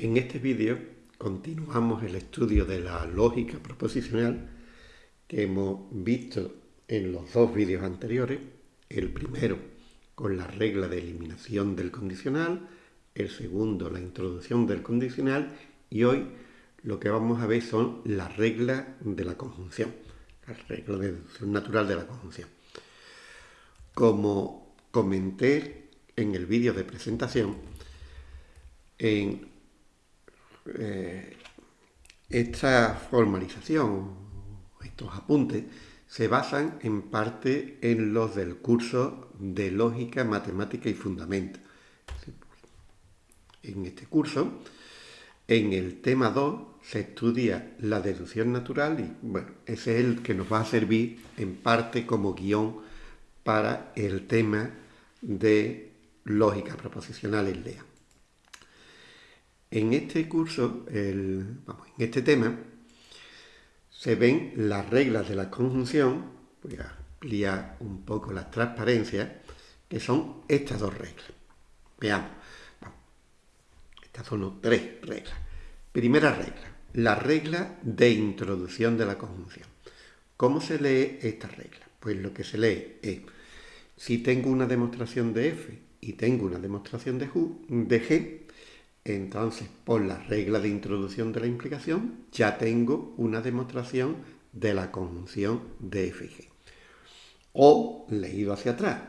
En este vídeo continuamos el estudio de la lógica proposicional que hemos visto en los dos vídeos anteriores. El primero con la regla de eliminación del condicional, el segundo la introducción del condicional y hoy lo que vamos a ver son las reglas de la conjunción, las reglas de deducción natural de la conjunción. Como comenté en el vídeo de presentación, en eh, esta formalización, estos apuntes, se basan en parte en los del curso de Lógica, Matemática y Fundamento. En este curso, en el tema 2, se estudia la deducción natural y, bueno, ese es el que nos va a servir en parte como guion para el tema de lógica proposicional en LEA. En este curso, en este tema, se ven las reglas de la conjunción, voy a ampliar un poco las transparencias, que son estas dos reglas. Veamos, estas son tres reglas. Primera regla, la regla de introducción de la conjunción. ¿Cómo se lee esta regla? Pues lo que se lee es, si tengo una demostración de f y tengo una demostración de, de g, entonces, por la regla de introducción de la implicación, ya tengo una demostración de la conjunción de f y g. O, leído hacia atrás,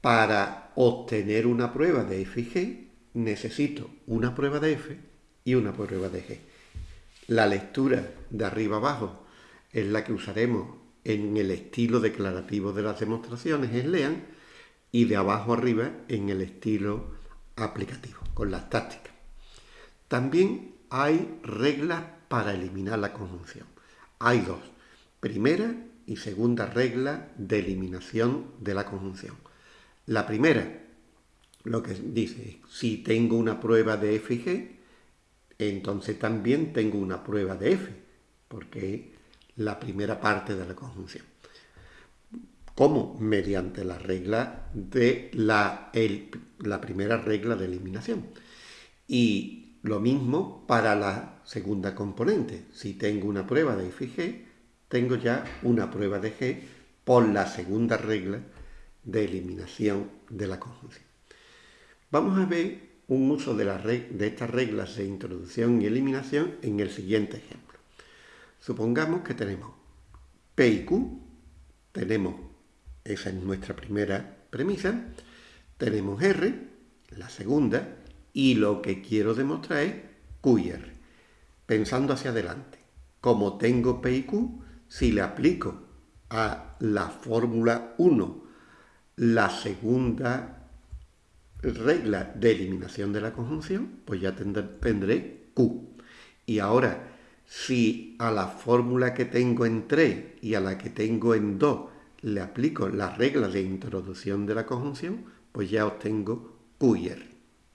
para obtener una prueba de f y g, necesito una prueba de f y una prueba de g. La lectura de arriba abajo es la que usaremos en el estilo declarativo de las demostraciones en LEAN y de abajo arriba en el estilo aplicativo, con las tácticas. También hay reglas para eliminar la conjunción. Hay dos. Primera y segunda regla de eliminación de la conjunción. La primera, lo que dice, si tengo una prueba de f y g, entonces también tengo una prueba de f, porque es la primera parte de la conjunción. ¿Cómo? Mediante la regla de la, la primera regla de eliminación. Y lo mismo para la segunda componente. Si tengo una prueba de f y g, tengo ya una prueba de g por la segunda regla de eliminación de la conjunción. Vamos a ver un uso de, de estas reglas de introducción y eliminación en el siguiente ejemplo. Supongamos que tenemos P y Q, tenemos, esa es nuestra primera premisa, tenemos R, la segunda, y lo que quiero demostrar es Q y R. Pensando hacia adelante, como tengo P y Q, si le aplico a la fórmula 1 la segunda regla de eliminación de la conjunción, pues ya tendré, Q. Y ahora, si a la fórmula que tengo en 3 y a la que tengo en 2 le aplico la regla de introducción de la conjunción, pues ya obtengo Q y R.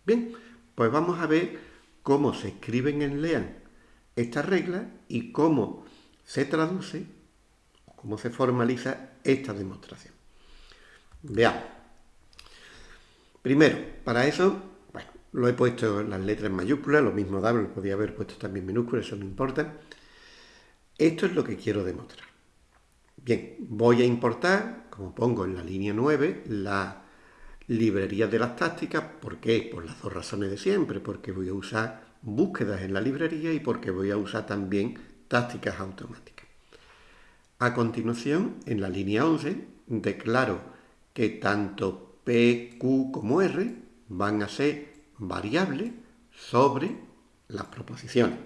Bien, pues vamos a ver cómo se escriben en LEAN estas reglas y cómo se traduce, cómo se formaliza esta demostración. Veamos. Primero, para eso, bueno, lo he puesto en las letras mayúsculas, lo mismo da, lo podía haber puesto también minúsculas, eso no importa. Esto es lo que quiero demostrar. Bien, voy a importar, como pongo en la línea 9, la librería de las tácticas. ¿Por qué? Por las dos razones de siempre. Porque voy a usar búsquedas en la librería y porque voy a usar también tácticas automáticas. A continuación, en la línea 11, declaro que tanto P, Q como R van a ser variables sobre las proposiciones.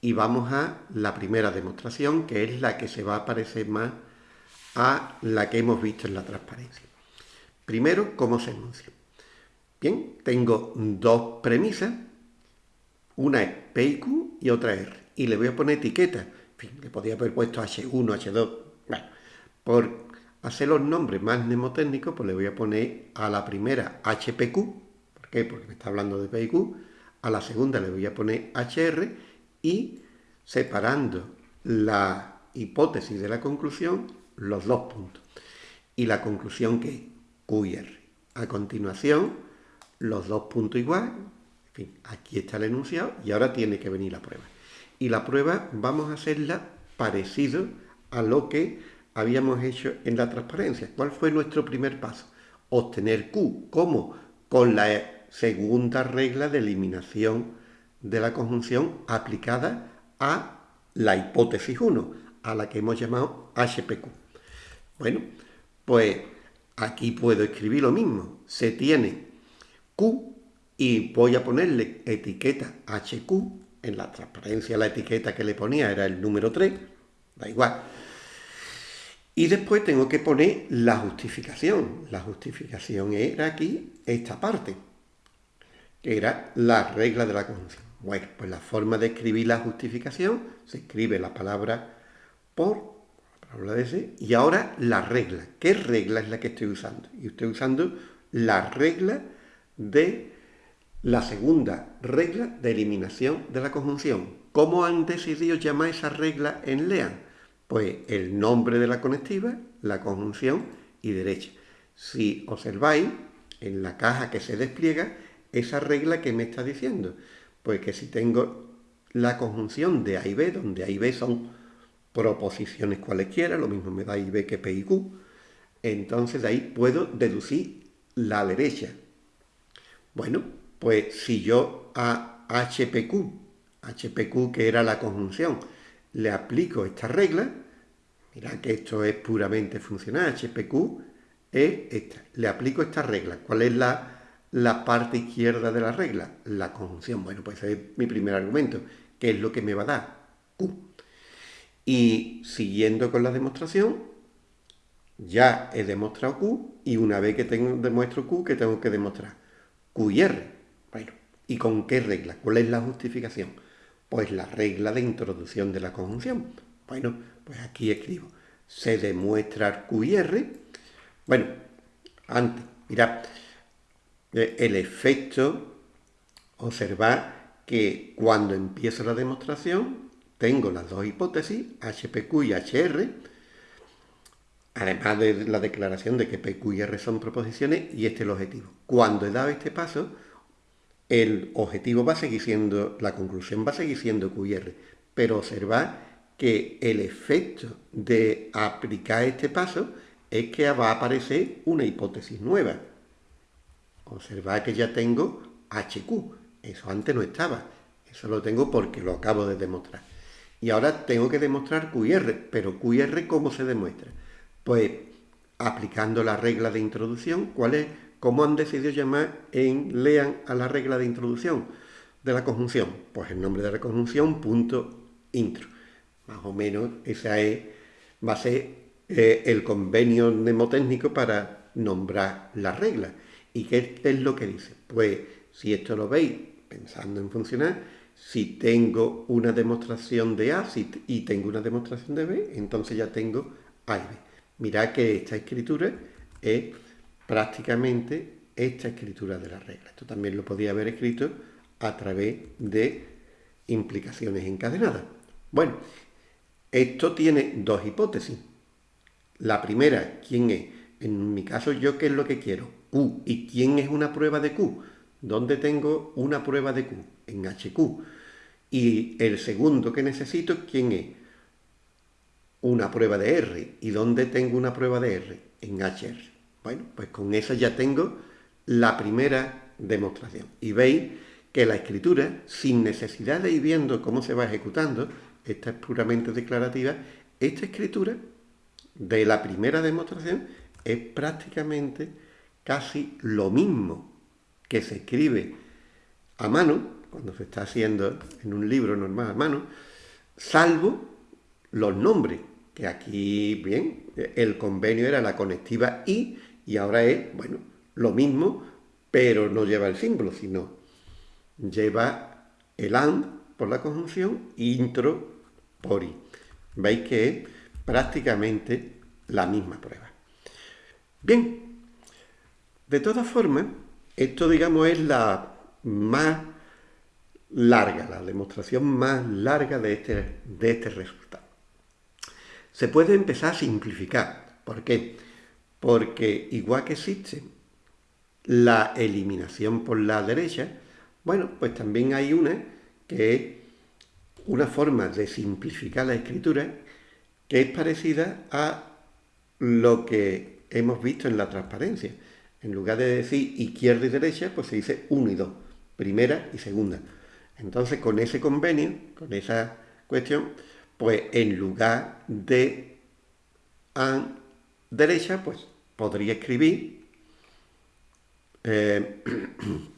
Y vamos a la primera demostración, que es la que se va a parecer más a la que hemos visto en la transparencia. Primero, ¿cómo se enuncia? Bien, tengo dos premisas, una es P y Q y otra R, y le voy a poner etiqueta. En fin, le podría haber puesto H1, H2. Bueno, por hacer los nombres más mnemotécnicos, pues le voy a poner a la primera HPQ, ¿por qué? Porque me está hablando de P y Q, a la segunda le voy a poner HR y separando la hipótesis de la conclusión, los dos puntos. Y la conclusión que a continuación, los dos puntos igual, fin, aquí está el enunciado y ahora tiene que venir la prueba. Y la prueba vamos a hacerla parecido a lo que habíamos hecho en la transparencia. ¿Cuál fue nuestro primer paso? Obtener Q. ¿Cómo? Con la segunda regla de eliminación de la conjunción aplicada a la hipótesis 1, a la que hemos llamado HPQ. Bueno, pues aquí puedo escribir lo mismo. Se tiene Q y voy a ponerle etiqueta HQ. En la transparencia la etiqueta que le ponía era el número 3, da igual. Y después tengo que poner la justificación. La justificación era aquí esta parte, que era la regla de la conjunción. Bueno, pues la forma de escribir la justificación, se escribe la palabra por, y ahora la regla. ¿Qué regla es la que estoy usando? Y estoy usando la regla de la segunda regla de eliminación de la conjunción. ¿Cómo han decidido llamar esa regla en LEAN? Pues el nombre de la conectiva, la conjunción y derecha. Si observáis, en la caja que se despliega, esa regla que me está diciendo, pues que si tengo la conjunción de A y B, donde A y B son proposiciones cualesquiera, lo mismo me da I, B que P y Q, entonces de ahí puedo deducir la derecha. Bueno, pues si yo a HPQ, HPQ que era la conjunción, le aplico esta regla, mirad que esto es puramente funcional, HPQ es esta, le aplico esta regla. ¿Cuál es la, la parte izquierda de la regla? La conjunción. Bueno, pues ese es mi primer argumento, que es lo que me va a dar Q. Y siguiendo con la demostración, ya he demostrado Q y una vez que tengo, demuestro Q, que tengo que demostrar? Q y R. Bueno, ¿y con qué regla? ¿Cuál es la justificación? Pues la regla de introducción de la conjunción. Bueno, pues aquí escribo, se demuestra Q y R. Bueno, antes, mirad, eh, el efecto, observar que cuando empiezo la demostración, tengo las dos hipótesis, HPQ y HR, además de la declaración de que PQ y R son proposiciones, y este es el objetivo. Cuando he dado este paso, el objetivo va a seguir siendo, la conclusión va a seguir siendo QR, pero observad que el efecto de aplicar este paso es que va a aparecer una hipótesis nueva. Observad que ya tengo HQ, eso antes no estaba, eso lo tengo porque lo acabo de demostrar. Y ahora tengo que demostrar QR, pero QR ¿cómo se demuestra? Pues aplicando la regla de introducción, ¿cuál es? ¿Cómo han decidido llamar en lean a la regla de introducción de la conjunción? Pues el nombre de la conjunción, punto intro. Más o menos esa es, va a ser eh, el convenio mnemotécnico para nombrar la regla. ¿Y qué es lo que dice? Pues si esto lo veis pensando en funcionar, si tengo una demostración de A y tengo una demostración de B, entonces ya tengo A y B. Mirad que esta escritura es prácticamente esta escritura de la regla. Esto también lo podía haber escrito a través de implicaciones encadenadas. Bueno, esto tiene dos hipótesis. La primera, ¿quién es? En mi caso, ¿yo qué es lo que quiero? Q. ¿Y quién es una prueba de Q? ¿Dónde tengo una prueba de Q? En HQ. Y el segundo que necesito, ¿quién es? Una prueba de R. ¿Y dónde tengo una prueba de R? En HR. Bueno, pues con eso ya tengo la primera demostración. Y veis que la escritura, sin necesidad de ir viendo cómo se va ejecutando, esta es puramente declarativa, esta escritura de la primera demostración es prácticamente casi lo mismo que se escribe a mano, cuando se está haciendo en un libro normal a mano, salvo los nombres, que aquí, bien, el convenio era la conectiva I, y ahora es, bueno, lo mismo, pero no lleva el símbolo, sino lleva el AND por la conjunción intro por I. Veis que es prácticamente la misma prueba. Bien, de todas formas, esto digamos es la más larga, la demostración más larga de este, de este resultado. Se puede empezar a simplificar. ¿Por qué? porque igual que existe la eliminación por la derecha, Bueno, pues también hay una que es una forma de simplificar la escritura que es parecida a lo que hemos visto en la transparencia. En lugar de decir izquierda y derecha, pues se dice uno y dos, primera y segunda. Entonces, con ese convenio, con esa cuestión, pues en lugar de a derecha, pues podría escribir eh,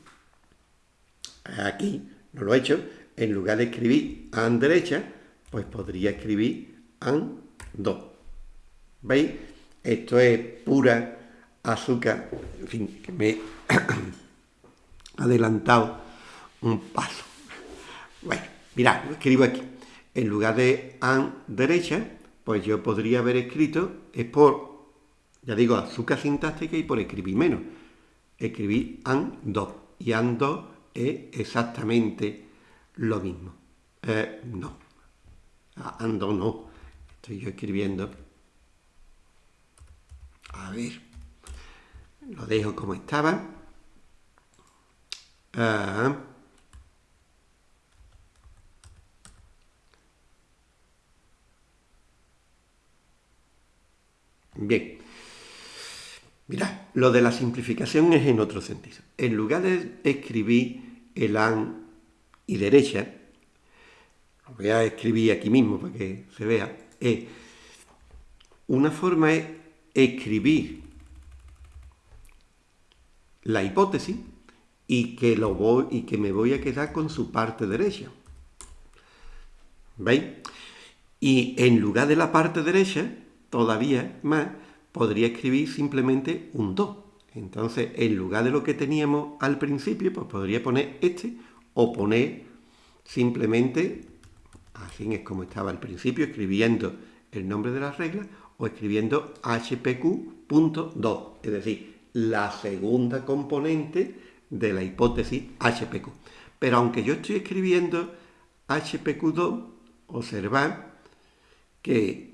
aquí, no lo he hecho, en lugar de escribir an derecha, pues podría escribir an do. ¿Veis? Esto es pura azúcar, en fin, que me he adelantado un paso. Bueno, mirad, escribo aquí. En lugar de an derecha, pues yo podría haber escrito, es por, ya digo, azúcar sintáctica y por escribir menos. Escribí an do. Y an do es exactamente lo mismo. Eh, no. Ando no. Estoy yo escribiendo. A ver. Lo dejo como estaba. Ah. Bien. Mira, lo de la simplificación es en otro sentido. En lugar de escribir el an y derecha, lo voy a escribir aquí mismo para que se vea, es una forma es escribir la hipótesis y que, lo voy, y que me voy a quedar con su parte derecha. ¿Veis? Y en lugar de la parte derecha, todavía más, podría escribir simplemente un 2. Entonces, en lugar de lo que teníamos al principio, pues podría poner este o poner simplemente, así es como estaba al principio, escribiendo el nombre de la regla o escribiendo hpq.2, es decir, la segunda componente de la hipótesis HPQ. Pero aunque yo estoy escribiendo HPQ2, observad que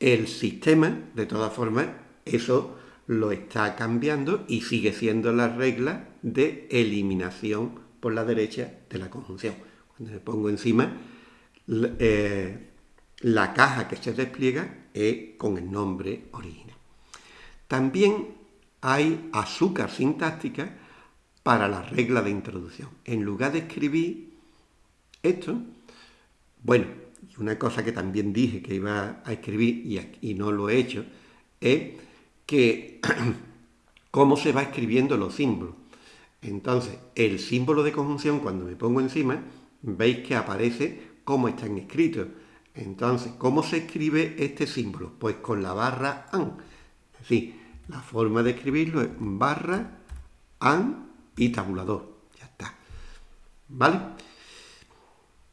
el sistema, de todas formas, eso lo está cambiando y sigue siendo la regla de eliminación por la derecha de la conjunción. Cuando me pongo encima, eh, la caja que se despliega es con el nombre original. También hay azúcar sintáctica para la regla de introducción. En lugar de escribir esto, bueno, una cosa que también dije que iba a escribir y, no lo he hecho, es que cómo se va escribiendo los símbolos. Entonces, el símbolo de conjunción, cuando me pongo encima, veis que aparece cómo están escritos. Entonces, ¿cómo se escribe este símbolo? Pues con la barra AN. Es decir, la forma de escribirlo es barra AN y tabulador. Ya está. ¿Vale?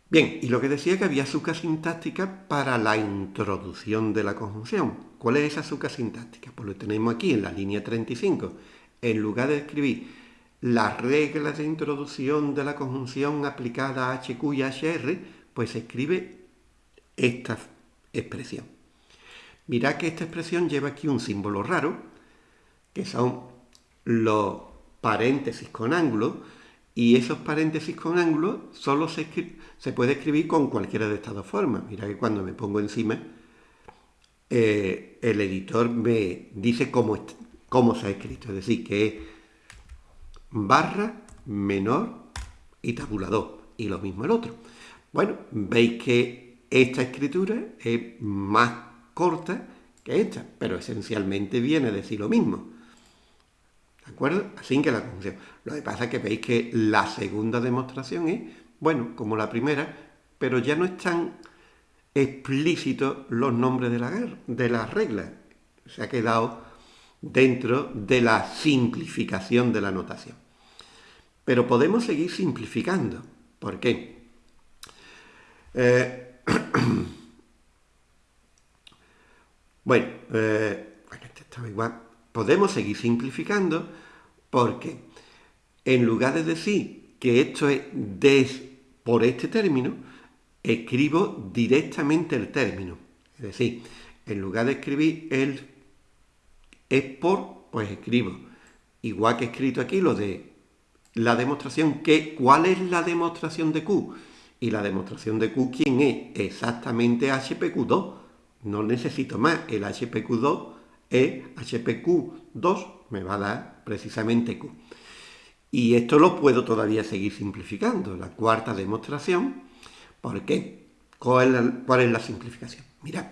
Bien, y lo que decía que había azúcar sintáctica para la introducción de la conjunción. ¿Cuál es esa azúcar sintáctica? Pues lo tenemos aquí en la línea 35. En lugar de escribir las reglas de introducción de la conjunción aplicada a HQ y HR, pues se escribe esta expresión. Mirad que esta expresión lleva aquí un símbolo raro, que son los paréntesis con ángulo, y esos paréntesis con ángulo solo se, se puede escribir con cualquiera de estas dos formas. Mira que cuando me pongo encima, eh, el editor me dice cómo, cómo se ha escrito, es decir, que es barra, menor y tabulador. Y lo mismo el otro. Bueno, veis que esta escritura es más corta que esta, pero esencialmente viene a decir lo mismo. ¿De acuerdo? Así que la conjunción. Lo que pasa es que veis que la segunda demostración es, bueno, como la primera, pero ya no están explícitos los nombres de la, de las reglas. Se ha quedado dentro de la simplificación de la notación. Pero podemos seguir simplificando. ¿Por qué? Eh, bueno, eh, este igual. Podemos seguir simplificando porque en lugar de decir que esto es des por este término, escribo directamente el término. Es decir, en lugar de escribir el es por, pues escribo. Igual que he escrito aquí lo de la demostración que, ¿cuál es la demostración de Q? Y la demostración de Q, ¿quién es? Exactamente HPQ2. No necesito más. El HPQ2 es HPQ2, me va a dar precisamente Q. Y esto lo puedo todavía seguir simplificando. La cuarta demostración, ¿por qué? ¿Cuál es la, cuál es la simplificación? Mira,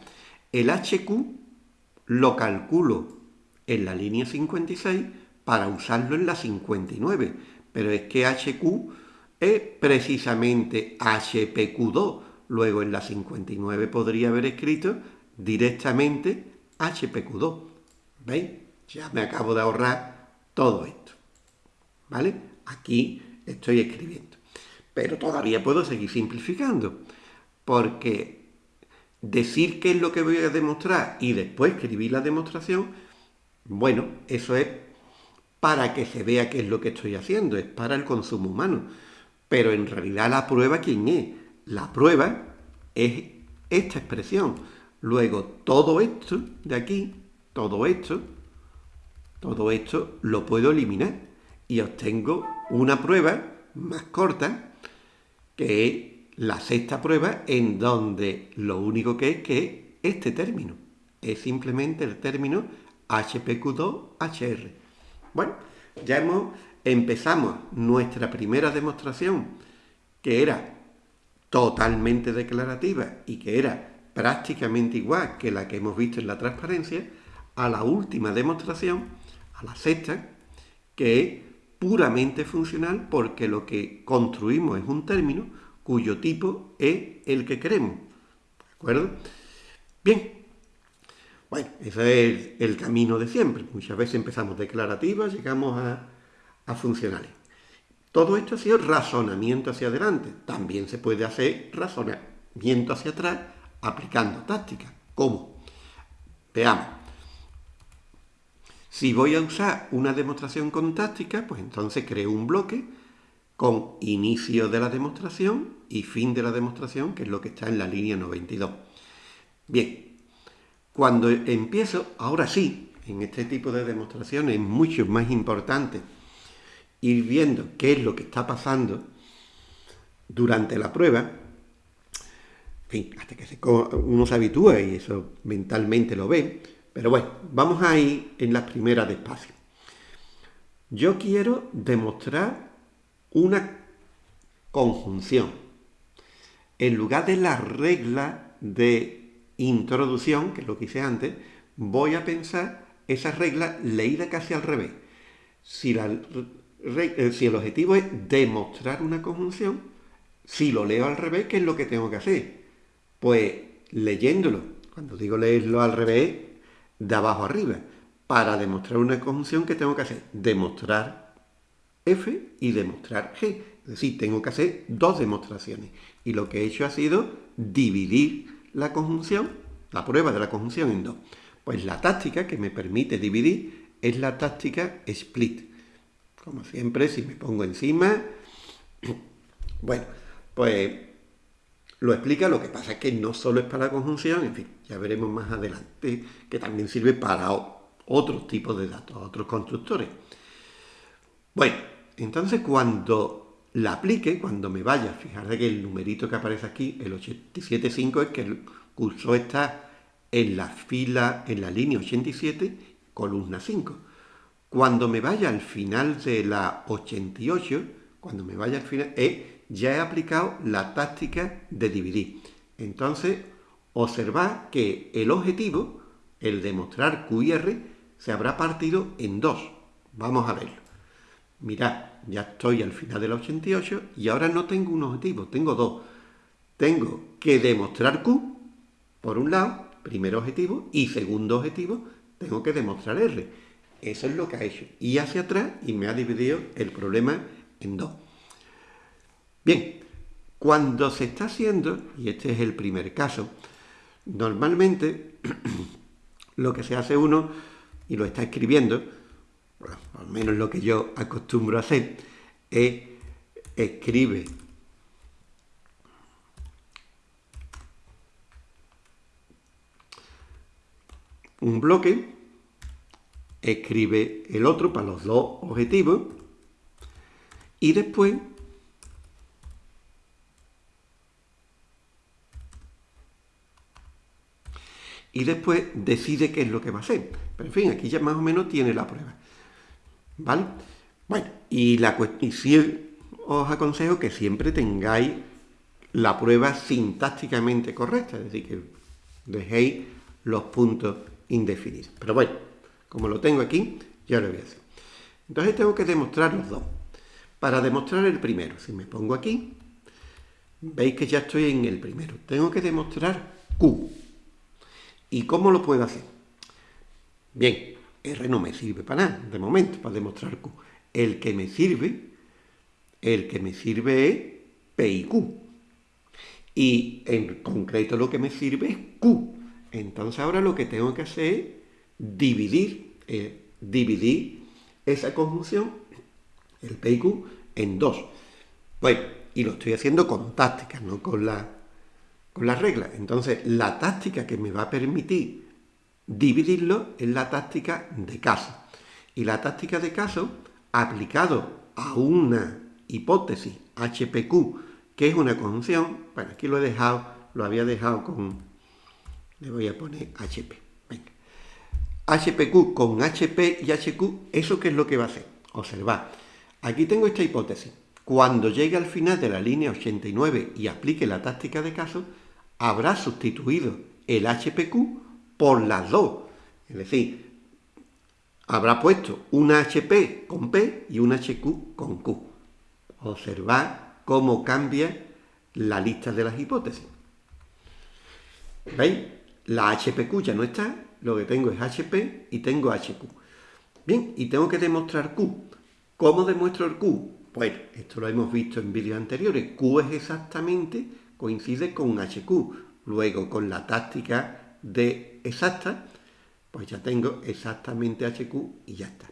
el HQ lo calculo en la línea 56 para usarlo en la 59. Pero es que HQ es precisamente HPQ2. Luego en la 59 podría haber escrito directamente HPQ2. ¿Veis? Ya me acabo de ahorrar todo esto. ¿Vale? Aquí estoy escribiendo. Pero todavía puedo seguir simplificando. Porque decir qué es lo que voy a demostrar y después escribir la demostración, bueno, eso es para que se vea qué es lo que estoy haciendo, es para el consumo humano. Pero en realidad la prueba, ¿quién es? La prueba es esta expresión. Luego, todo esto de aquí, todo esto, todo esto lo puedo eliminar y obtengo una prueba más corta que es la sexta prueba en donde lo único que es que este término es simplemente el término HPQ2HR. Bueno, ya hemos, empezamos nuestra primera demostración, que era totalmente declarativa y que era prácticamente igual que la que hemos visto en la transparencia, a la última demostración, a la sexta, que es puramente funcional porque lo que construimos es un término cuyo tipo es el que queremos. ¿De acuerdo? Bien, bueno, ese es el, camino de siempre. Muchas veces empezamos declarativas, llegamos a, funcionales. Todo esto ha sido razonamiento hacia adelante. También se puede hacer razonamiento hacia atrás aplicando tácticas. ¿Cómo? Veamos. Si voy a usar una demostración con táctica, pues entonces creo un bloque con inicio de la demostración y fin de la demostración, que es lo que está en la línea 92. Bien, cuando empiezo, ahora sí, en este tipo de demostraciones es mucho más importante ir viendo qué es lo que está pasando durante la prueba, fin, hasta que uno se habitúa y eso mentalmente lo ve, pero bueno, vamos a ir en las primeras despacio. Yo quiero demostrar una conjunción. En lugar de la regla de introducción, que es lo que hice antes, voy a pensar esa regla leída casi al revés. Si, la, eh, si el objetivo es demostrar una conjunción, si lo leo al revés, ¿qué es lo que tengo que hacer? Pues leyéndolo, cuando digo leerlo al revés, de abajo arriba. Para demostrar una conjunción, ¿qué tengo que hacer? Demostrar F y demostrar G. Es decir, tengo que hacer dos demostraciones. Y lo que he hecho ha sido dividir la conjunción, la prueba de la conjunción en dos? Pues la táctica que me permite dividir es la táctica split. Como siempre, si me pongo encima, bueno, pues lo explica, lo que pasa es que no solo es para la conjunción, en fin, ya veremos más adelante, que también sirve para otros tipos de datos, otros constructores. Bueno, entonces cuando la aplique cuando me vaya. Fijarse que el numerito que aparece aquí, el 87.5, es que el cursor está en la fila, en la línea 87, columna 5. Cuando me vaya al final de la 88, cuando me vaya al final, ya he aplicado la táctica de dividir. Entonces, observad que el objetivo, el demostrar QR, se habrá partido en dos. Vamos a verlo. Mirad, ya estoy al final del 88 y ahora no tengo un objetivo, tengo dos. Tengo que demostrar Q, por un lado, primer objetivo, y segundo objetivo, tengo que demostrar R. Eso es lo que ha hecho. Y hacia atrás y me ha dividido el problema en dos. Bien, cuando se está haciendo, y este es el primer caso, normalmente lo que se hace uno, y lo está escribiendo, al menos lo que yo acostumbro a hacer, es escribe. Un bloque, escribe el otro para los dos objetivos Y después y después decide qué es lo que va a hacer. Pero en fin, aquí ya más o menos tiene la prueba. ¿Vale? Bueno, y, la, y os aconsejo que siempre tengáis la prueba sintácticamente correcta, es decir, que dejéis los puntos indefinidos. Pero bueno, como lo tengo aquí, ya lo voy a hacer. Entonces tengo que demostrar los dos. Para demostrar el primero, si me pongo aquí, veis que ya estoy en el primero. Tengo que demostrar Q. ¿Y cómo lo puedo hacer? Bien, R no me sirve para nada, de momento, para demostrar Q. El que me sirve, el que me sirve es P y Q. Y en concreto lo que me sirve es Q. Entonces ahora lo que tengo que hacer es dividir, eh, dividir esa conjunción, el P y Q, en dos. Bueno, y lo estoy haciendo con tácticas, no con la, con la regla. Entonces, la táctica que me va a permitir dividirlo es la táctica de caso. Y la táctica de caso, aplicado a una hipótesis HPQ ¿Qué es una conjunción? Bueno, aquí lo he dejado, lo había dejado con... Le voy a poner HP. Venga. HPQ con HP y HQ, ¿eso qué es lo que va a hacer? Observad. Aquí tengo esta hipótesis. Cuando llegue al final de la línea 89 y aplique la táctica de caso, habrá sustituido el HPQ por las dos. Es decir, habrá puesto una HP con P y una HQ con Q. Observad cómo cambia la lista de las hipótesis. ¿Veis? La HPQ ya no está, lo que tengo es HP y tengo HQ. Bien, y tengo que demostrar Q. ¿Cómo demuestro el Q? Pues esto lo hemos visto en vídeos anteriores. Q es exactamente, coincide con HQ. Luego, con la táctica de exacta, pues ya tengo exactamente HQ y ya está.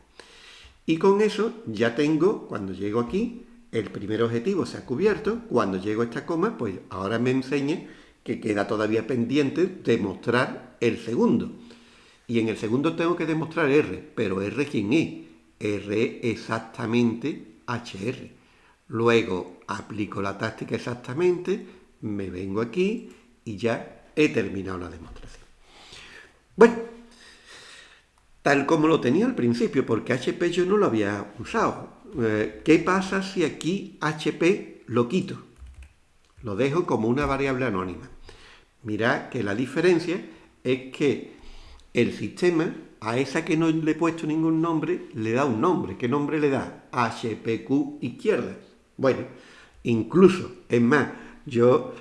Y con eso ya tengo, cuando llego aquí, el primer objetivo se ha cubierto, cuando llego a esta coma, pues ahora me enseñe que queda todavía pendiente demostrar el segundo. Y en el segundo tengo que demostrar R, pero R ¿quién es? R exactamente HR. Luego aplico la táctica exactamente, me vengo aquí y ya he terminado la demostración. Bueno, tal como lo tenía al principio, porque HP yo no lo había usado. Eh, ¿qué pasa si aquí HP lo quito? Lo dejo como una variable anónima. Mirad que la diferencia es que el sistema, a esa que no le he puesto ningún nombre, le da un nombre. ¿Qué nombre le da? HPQ izquierda. Bueno, incluso, es más, yo,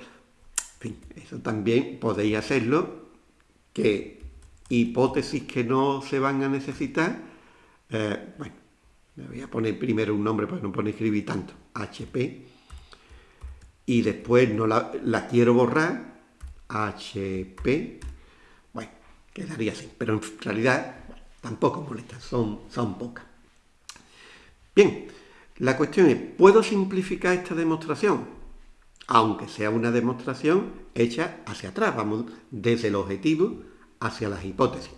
en fin, eso también podéis hacerlo, que hipótesis que no se van a necesitar, eh, bueno, me voy a poner primero un nombre para no poner escribir tanto, HP, y después no la, quiero borrar, HP, bueno, quedaría así, pero en realidad tampoco molesta, son, son pocas. Bien, la cuestión es, ¿puedo simplificar esta demostración? Aunque sea una demostración hecha hacia atrás, vamos desde el objetivo hacia las hipótesis.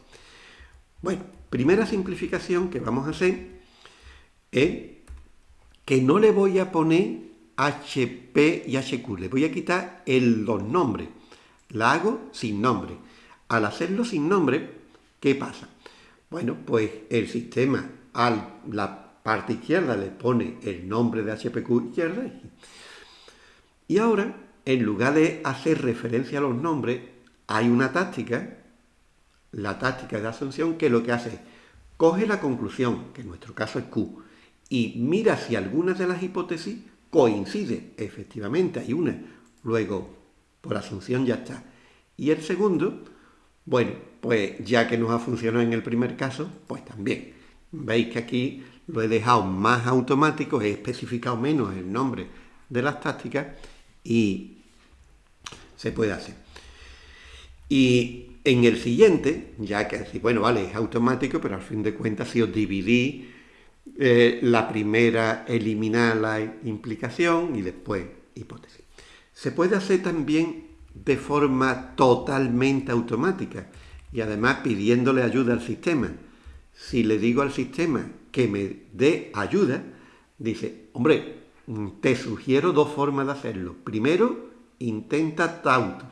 Bueno, primera simplificación que vamos a hacer es que no le voy a poner HP y HQ, le voy a quitar el, los nombres. La hago sin nombre. Al hacerlo sin nombre, ¿qué pasa? Bueno, pues el sistema a la parte izquierda le pone el nombre de HPQ izquierda y ahora, en lugar de hacer referencia a los nombres, hay una táctica, la táctica de asunción, que lo que hace es coge la conclusión, que en nuestro caso es Q, y mira si alguna de las hipótesis coincide. Efectivamente, hay una. Luego, por asunción ya está. Y el segundo, bueno, pues ya que nos ha funcionado en el primer caso, pues también. Veis que aquí lo he dejado más automático, he especificado menos el nombre de las tácticas y se puede hacer. Y en el siguiente, ya que bueno, vale, es automático, pero al fin de cuentas si os dividí eh, la primera eliminar la implicación y después hipótesis. Se puede hacer también de forma totalmente automática y además pidiéndole ayuda al sistema. Si le digo al sistema que me dé ayuda, Dice, hombre, te sugiero dos formas de hacerlo. Primero, intenta tauto,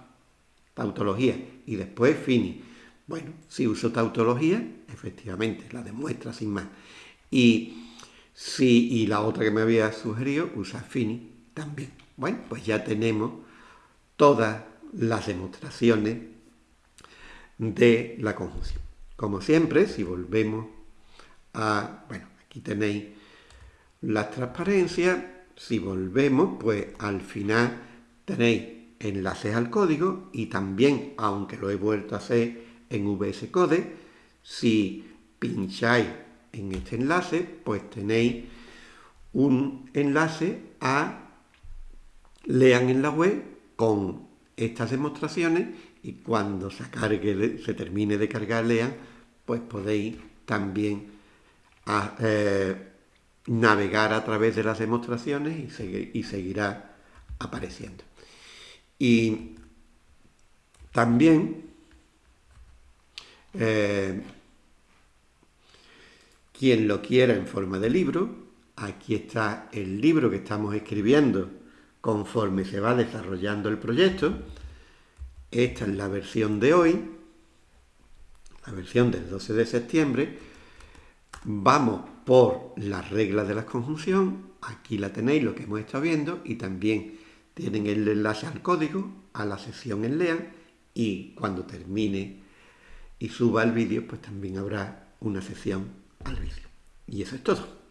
tautología, y después fini. Bueno, si uso tautología, efectivamente, la demuestra sin más. Y, si, y la otra que me había sugerido, usa fini también. Bueno, pues ya tenemos todas las demostraciones de la conjunción. Como siempre, si volvemos a... Bueno, aquí tenéis las transparencias. Si volvemos, pues al final tenéis enlaces al código y también, aunque lo he vuelto a hacer en VS Code, si pincháis en este enlace, pues tenéis un enlace a lean en la web con estas demostraciones y cuando se, termine de cargar lean, pues podéis también ah, eh, navegar a través de las demostraciones y, seguirá apareciendo. Y también eh, quien lo quiera en forma de libro, aquí está el libro que estamos escribiendo conforme se va desarrollando el proyecto. Esta es la versión de hoy, la versión del 12 de septiembre. Vamos por las reglas de la conjunción. Aquí la tenéis, lo que hemos estado viendo, y también tienen el enlace al código, a la sesión en LEAN, y cuando termine y suba el vídeo, pues también habrá una sesión al vídeo. Y eso es todo.